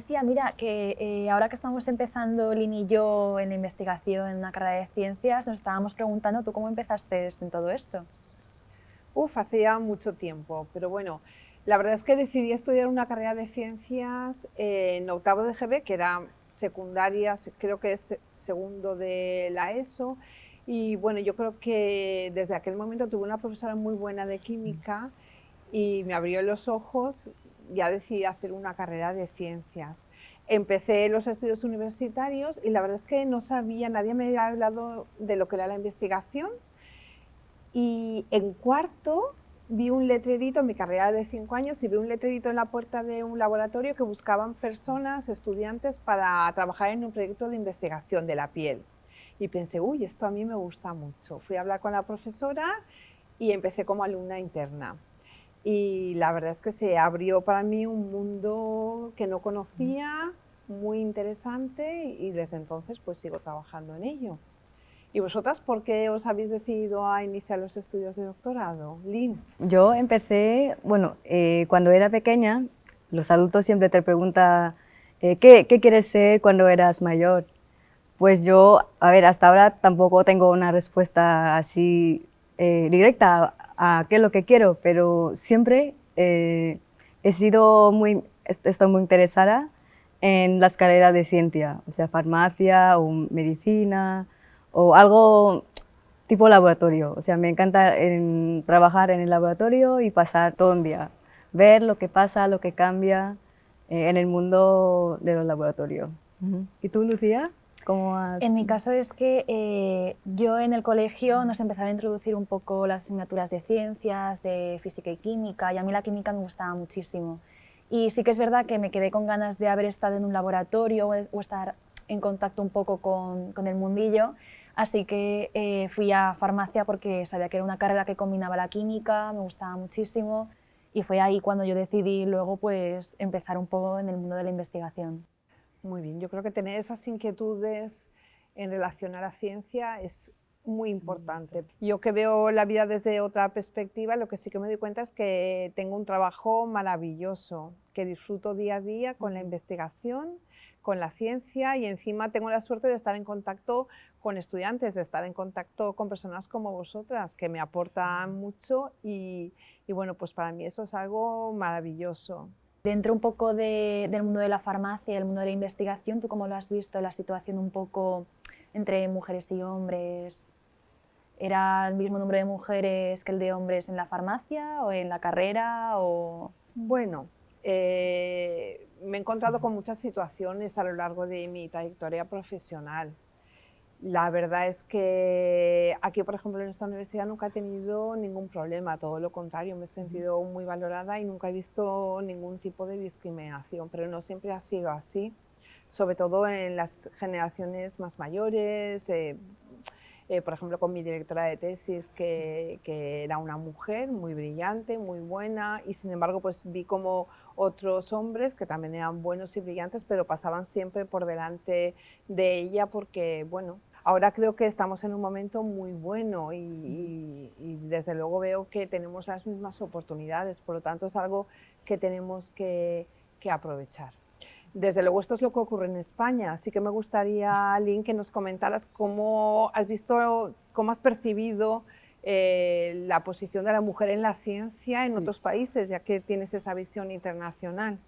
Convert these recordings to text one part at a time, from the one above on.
Alicia, mira, que eh, ahora que estamos empezando Lin y yo en la investigación en una carrera de ciencias, nos estábamos preguntando, ¿tú cómo empezaste en todo esto? Uf, hacía mucho tiempo, pero bueno, la verdad es que decidí estudiar una carrera de ciencias en octavo de GB, que era secundaria, creo que es segundo de la ESO, y bueno, yo creo que desde aquel momento tuve una profesora muy buena de química y me abrió los ojos ya decidí hacer una carrera de ciencias. Empecé los estudios universitarios y la verdad es que no sabía, nadie me había hablado de lo que era la investigación. Y en cuarto vi un letrerito, en mi carrera de cinco años, y vi un letrerito en la puerta de un laboratorio que buscaban personas, estudiantes, para trabajar en un proyecto de investigación de la piel. Y pensé, uy, esto a mí me gusta mucho. Fui a hablar con la profesora y empecé como alumna interna y la verdad es que se abrió para mí un mundo que no conocía, muy interesante y desde entonces pues sigo trabajando en ello. ¿Y vosotras por qué os habéis decidido a iniciar los estudios de doctorado? Lynn. Yo empecé, bueno, eh, cuando era pequeña, los adultos siempre te preguntan eh, ¿qué, ¿qué, quieres ser cuando eras mayor? Pues yo, a ver, hasta ahora tampoco tengo una respuesta así eh, directa a qué es lo que quiero, pero siempre eh, he sido muy, estoy muy interesada en las carreras de ciencia, o sea, farmacia o medicina o algo tipo laboratorio. O sea, me encanta trabajar en el laboratorio y pasar todo un día, ver lo que pasa, lo que cambia eh, en el mundo de los laboratorios. ¿Y tú, Lucía? En mi caso es que eh, yo en el colegio nos empezaron a introducir un poco las asignaturas de ciencias, de física y química, y a mí la química me gustaba muchísimo. Y sí que es verdad que me quedé con ganas de haber estado en un laboratorio o, estar en contacto un poco con, con el mundillo, así que eh, fui a farmacia porque sabía que era una carrera que combinaba la química, me gustaba muchísimo, y fue ahí cuando yo decidí luego pues empezar un poco en el mundo de la investigación. Muy bien, yo creo que tener esas inquietudes en relación a la ciencia es muy importante. Yo que veo la vida desde otra perspectiva, lo que sí que me doy cuenta es que tengo un trabajo maravilloso, que disfruto día a día con la investigación, con la ciencia y encima tengo la suerte de estar en contacto con estudiantes, de estar en contacto con personas como vosotras, que me aportan mucho y, y bueno, pues para mí eso es algo maravilloso. Dentro un poco del mundo de la farmacia y el mundo de la investigación, ¿tú cómo lo has visto, la situación un poco entre mujeres y hombres? ¿Era el mismo número de mujeres que el de hombres en la farmacia o en la carrera? O... Bueno, eh, me he encontrado con muchas situaciones a lo largo de mi trayectoria profesional. La verdad es que aquí, por ejemplo, en esta universidad nunca he tenido ningún problema, todo lo contrario, me he sentido muy valorada y nunca he visto ningún tipo de discriminación, pero no siempre ha sido así, sobre todo en las generaciones más mayores, eh, eh, por ejemplo, con mi directora de tesis, que, que, era una mujer muy brillante, muy buena, y sin embargo, pues vi como otros hombres que también eran buenos y brillantes, pero pasaban siempre por delante de ella porque, bueno, Ahora creo que estamos en un momento muy bueno y, desde luego veo que tenemos las mismas oportunidades, por lo tanto es algo que tenemos que, aprovechar. Desde luego esto es lo que ocurre en España, así que me gustaría, Lynn, que nos comentaras cómo has visto, cómo has percibido eh, la posición de la mujer en la ciencia en otros países, ya que tienes esa visión internacional.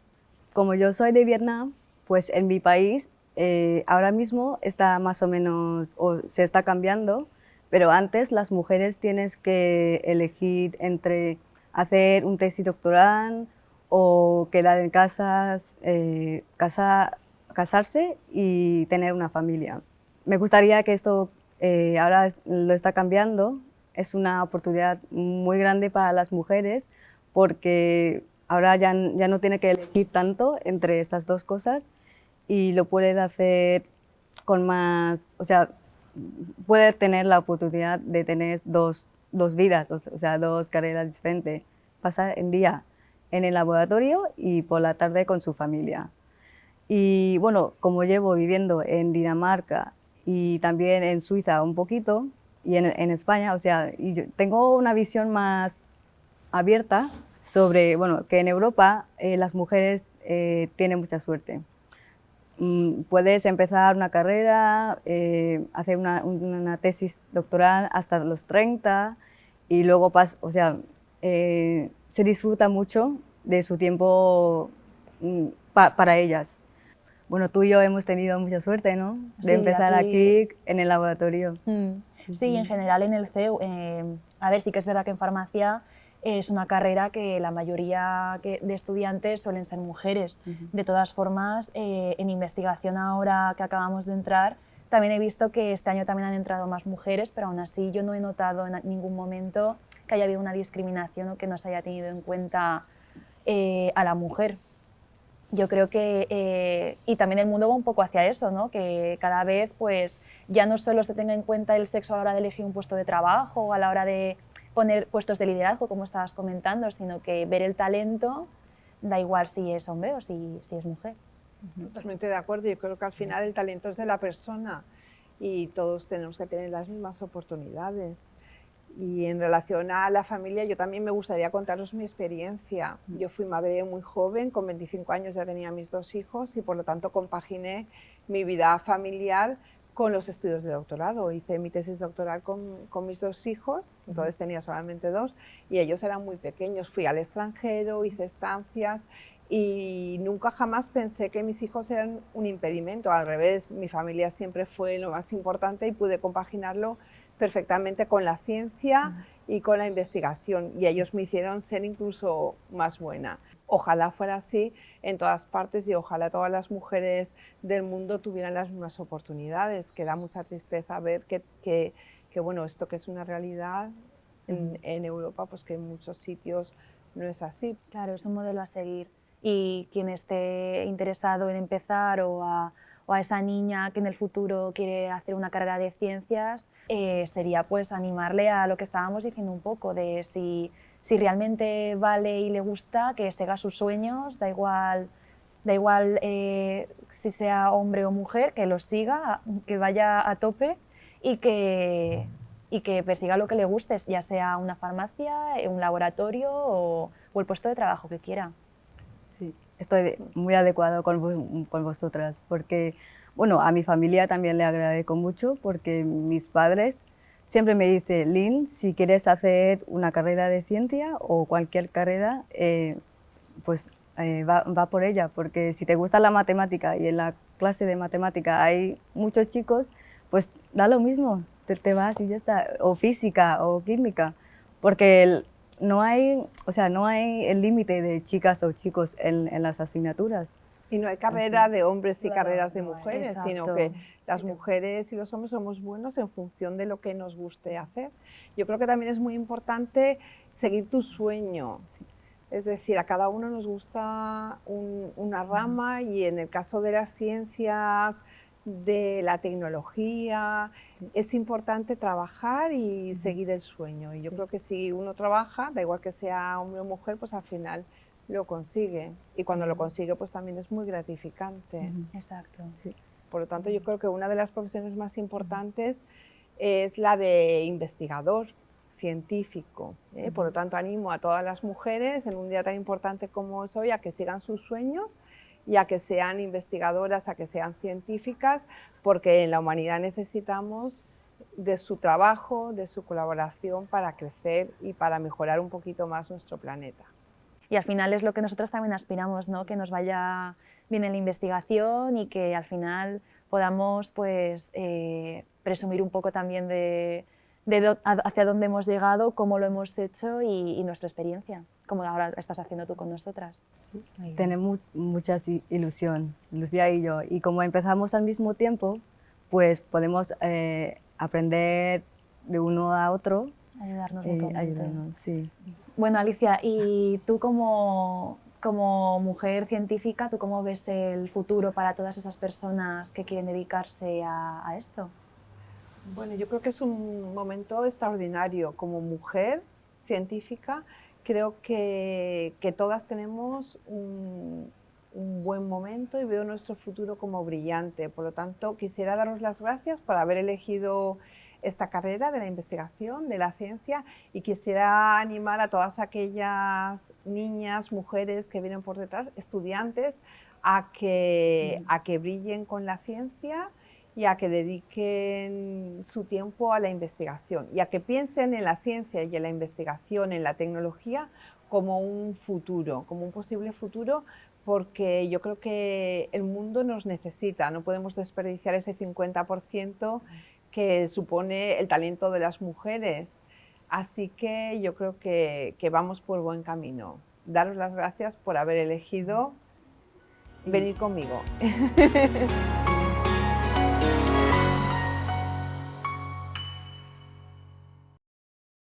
Como yo soy de Vietnam, pues en mi país eh, ahora mismo está más o menos, o se está cambiando, pero antes las mujeres tienes que elegir entre hacer un tesis doctoral o quedar en casa, eh, casa, casarse y tener una familia. Me gustaría que esto eh, ahora lo está cambiando, es una oportunidad muy grande para las mujeres porque ahora ya, ya no tiene que elegir tanto entre estas dos cosas y lo puede hacer con más, o sea, puede tener la oportunidad de tener dos, dos vidas, o sea, dos carreras diferentes. Pasar el día en el laboratorio y por la tarde con su familia. Y bueno, como llevo viviendo en Dinamarca y también en Suiza un poquito, y en, en España, o sea, y yo tengo una visión más abierta sobre, bueno, que en Europa eh, las mujeres eh, tienen mucha suerte puedes empezar una carrera, eh, hacer una, una, tesis doctoral hasta los 30 y luego pas, o sea, eh, se disfruta mucho de su tiempo mm, para ellas. Bueno, tú y yo hemos tenido mucha suerte, ¿no? De empezar aquí... en el laboratorio. Mm. Sí, en general en el CEU. Eh, a ver, sí que es verdad que en farmacia es una carrera que la mayoría de estudiantes suelen ser mujeres. De todas formas, eh, en investigación ahora que acabamos de entrar, también he visto que este año también han entrado más mujeres, pero aún así yo no he notado en ningún momento que haya habido una discriminación o que no se haya tenido en cuenta eh, a la mujer. Yo creo que, eh, y también el mundo va un poco hacia eso, ¿no? que cada vez pues, ya no solo se tenga en cuenta el sexo a la hora de elegir un puesto de trabajo o a la hora de poner puestos de liderazgo, como estabas comentando, sino que ver el talento, da igual si es hombre o si, si es mujer. Totalmente de acuerdo, yo creo que al final el talento es de la persona y todos tenemos que tener las mismas oportunidades. Y en relación a la familia, yo también me gustaría contaros mi experiencia. Yo fui madre muy joven, con 25 años ya tenía mis dos hijos y por lo tanto compaginé mi vida familiar con los estudios de doctorado. Hice mi tesis doctoral con, con, mis dos hijos, entonces tenía solamente dos, y ellos eran muy pequeños. Fui al extranjero, hice estancias y nunca jamás pensé que mis hijos eran un impedimento. Al revés, mi familia siempre fue lo más importante y pude compaginarlo perfectamente con la ciencia y con la investigación, y ellos me hicieron ser incluso más buena. Ojalá fuera así en todas partes y ojalá todas las mujeres del mundo tuvieran las mismas oportunidades, que da mucha tristeza ver que, que, bueno, esto que es una realidad en, en, Europa, pues que en muchos sitios no es así. Claro, es un modelo a seguir. Y quien esté interesado en empezar o a, o a esa niña que en el futuro quiere hacer una carrera de ciencias, eh, sería pues animarle a lo que estábamos diciendo un poco, de si si realmente vale y le gusta, que siga sus sueños, da igual, da igual eh, si sea hombre o mujer, que los siga, que vaya a tope y que, y que persiga lo que le guste, ya sea una farmacia, un laboratorio o, el puesto de trabajo que quiera. Sí, estoy muy adecuado con, con vosotras, porque bueno, a mi familia también le agradezco mucho, porque mis padres siempre me dice, Lynn, si quieres hacer una carrera de ciencia o cualquier carrera, eh, pues eh, va, por ella, porque si te gusta la matemática y en la clase de matemática hay muchos chicos, pues da lo mismo, te, vas y ya está, o física o química, porque no hay, o sea, no hay el límite de chicas o chicos en, las asignaturas. Y no hay carrera de hombres y carreras de mujeres, sino que las mujeres y los hombres somos buenos en función de lo que nos guste hacer. Yo creo que también es muy importante seguir tu sueño. Es decir, a cada uno nos gusta una rama y en el caso de las ciencias, de la tecnología, es importante trabajar y seguir el sueño. Y yo creo que si uno trabaja, da igual que sea hombre o mujer, pues al final lo consigue. Y cuando lo consigue, pues también es muy gratificante. Exacto. Por lo tanto, yo creo que una de las profesiones más importantes es la de investigador científico. ¿eh? Por lo tanto, animo a todas las mujeres en un día tan importante como es hoy a que sigan sus sueños y a que sean investigadoras, a que sean científicas, porque en la humanidad necesitamos de su trabajo, de su colaboración para crecer y para mejorar un poquito más nuestro planeta. Y al final es lo que nosotros también aspiramos, ¿no? que nos vaya viene la investigación y que al final podamos pues, eh, presumir un poco también de, hacia dónde hemos llegado, cómo lo hemos hecho y, nuestra experiencia, como ahora estás haciendo tú con nosotras. Tenemos mucha ilusión, Lucía y yo, y como empezamos al mismo tiempo, pues podemos eh, aprender de uno a otro. Ayudarnos eh, ayudarnos, sí. Bueno, Alicia, ¿y tú como, como mujer científica, ¿tú cómo ves el futuro para todas esas personas que quieren dedicarse a, esto? Bueno, yo creo que es un momento extraordinario. Como mujer científica, creo que, todas tenemos un, un, buen momento y veo nuestro futuro como brillante. Por lo tanto, quisiera daros las gracias por haber elegido esta carrera de la investigación, de la ciencia y quisiera animar a todas aquellas niñas, mujeres que vienen por detrás, estudiantes, a que, a que brillen con la ciencia y a que dediquen su tiempo a la investigación y a que piensen en la ciencia y en la investigación, en la tecnología, como un futuro, como un posible futuro, porque yo creo que el mundo nos necesita, no podemos desperdiciar ese 50% que supone el talento de las mujeres. Así que yo creo que, que vamos por buen camino. Daros las gracias por haber elegido venir conmigo.